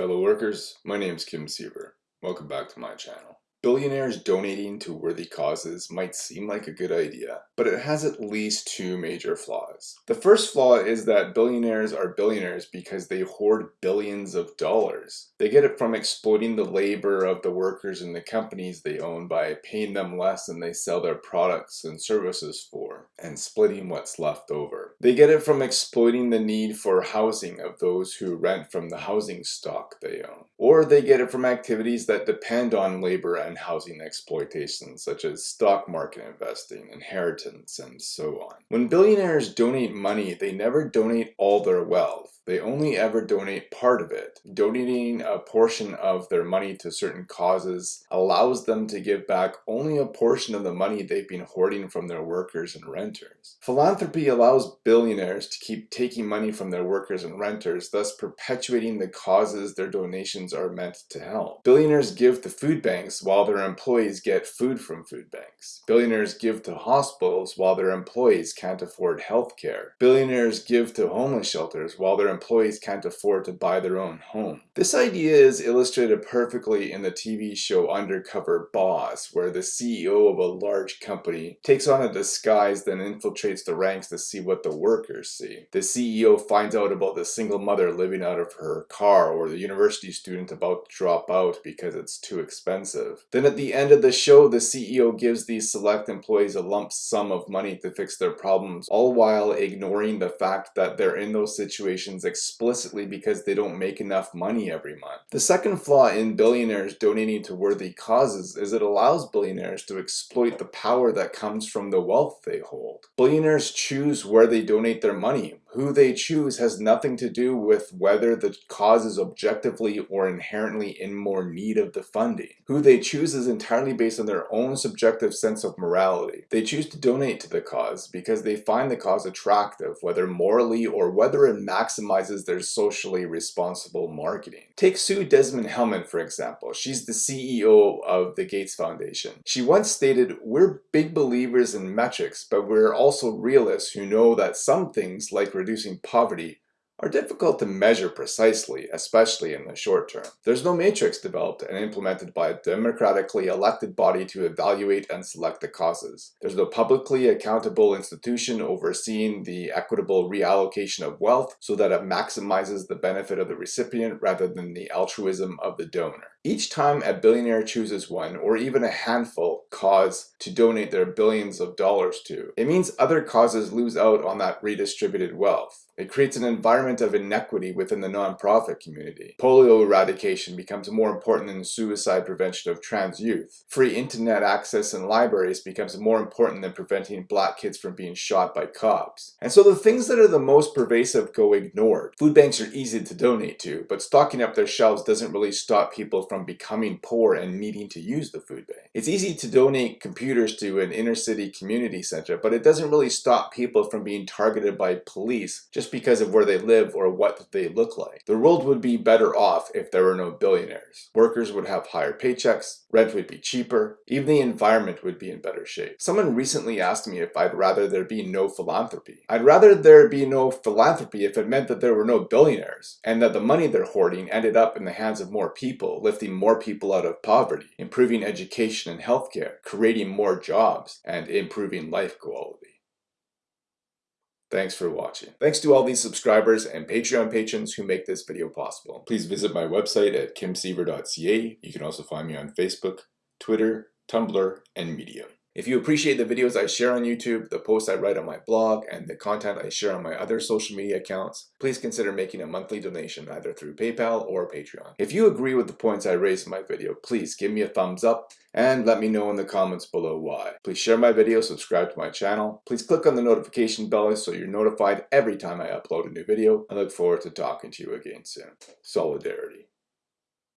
fellow workers, my name is Kim Siever. Welcome back to my channel. Billionaires donating to worthy causes might seem like a good idea, but it has at least two major flaws. The first flaw is that billionaires are billionaires because they hoard billions of dollars. They get it from exploiting the labor of the workers in the companies they own by paying them less than they sell their products and services for, and splitting what's left over. They get it from exploiting the need for housing of those who rent from the housing stock they own. Or they get it from activities that depend on labor and housing exploitation, such as stock market investing, inheritance, and so on. When billionaires donate money, they never donate all their wealth. They only ever donate part of it. Donating a portion of their money to certain causes allows them to give back only a portion of the money they've been hoarding from their workers and renters. Philanthropy allows billionaires to keep taking money from their workers and renters, thus perpetuating the causes their donations are meant to help. Billionaires give to food banks while their employees get food from food banks. Billionaires give to hospitals while their employees can't afford health care. Billionaires give to homeless shelters while their employees can't afford to buy their own home. This idea is illustrated perfectly in the TV show Undercover Boss, where the CEO of a large company takes on a disguise then infiltrates the ranks to see what the workers see. The CEO finds out about the single mother living out of her car or the university student about to drop out because it's too expensive. Then at the end of the show, the CEO gives these select employees a lump sum of money to fix their problems, all while ignoring the fact that they're in those situations explicitly because they don't make enough money every month. The second flaw in billionaires donating to worthy causes is it allows billionaires to exploit the power that comes from the wealth they hold. Billionaires choose where they donate their money, who they choose has nothing to do with whether the cause is objectively or inherently in more need of the funding. Who they choose is entirely based on their own subjective sense of morality. They choose to donate to the cause because they find the cause attractive, whether morally or whether it maximizes their socially responsible marketing. Take Sue Desmond-Hellmann, for example. She's the CEO of the Gates Foundation. She once stated, we're big believers in metrics, but we're also realists who know that some things like reducing poverty are difficult to measure precisely, especially in the short term. There's no matrix developed and implemented by a democratically elected body to evaluate and select the causes. There's no publicly accountable institution overseeing the equitable reallocation of wealth so that it maximizes the benefit of the recipient rather than the altruism of the donor. Each time a billionaire chooses one, or even a handful, cause to donate their billions of dollars to, it means other causes lose out on that redistributed wealth. It creates an environment of inequity within the nonprofit community. Polio eradication becomes more important than suicide prevention of trans youth. Free internet access in libraries becomes more important than preventing black kids from being shot by cops. And so the things that are the most pervasive go ignored. Food banks are easy to donate to, but stocking up their shelves doesn't really stop people from becoming poor and needing to use the food bank. It's easy to donate computers to an inner city community center, but it doesn't really stop people from being targeted by police just because of where they live or what they look like. The world would be better off if there were no billionaires. Workers would have higher paychecks, rent would be cheaper, even the environment would be in better shape. Someone recently asked me if I'd rather there be no philanthropy. I'd rather there be no philanthropy if it meant that there were no billionaires, and that the money they're hoarding ended up in the hands of more people, lifting more people out of poverty, improving education and healthcare, creating more jobs, and improving life quality. Thanks for watching. Thanks to all these subscribers and Patreon patrons who make this video possible. Please visit my website at kimsiever.ca. You can also find me on Facebook, Twitter, Tumblr, and Medium. If you appreciate the videos I share on YouTube, the posts I write on my blog, and the content I share on my other social media accounts, please consider making a monthly donation either through PayPal or Patreon. If you agree with the points I raised in my video, please give me a thumbs up and let me know in the comments below why. Please share my video, subscribe to my channel. Please click on the notification bell so you're notified every time I upload a new video. I look forward to talking to you again soon. Solidarity.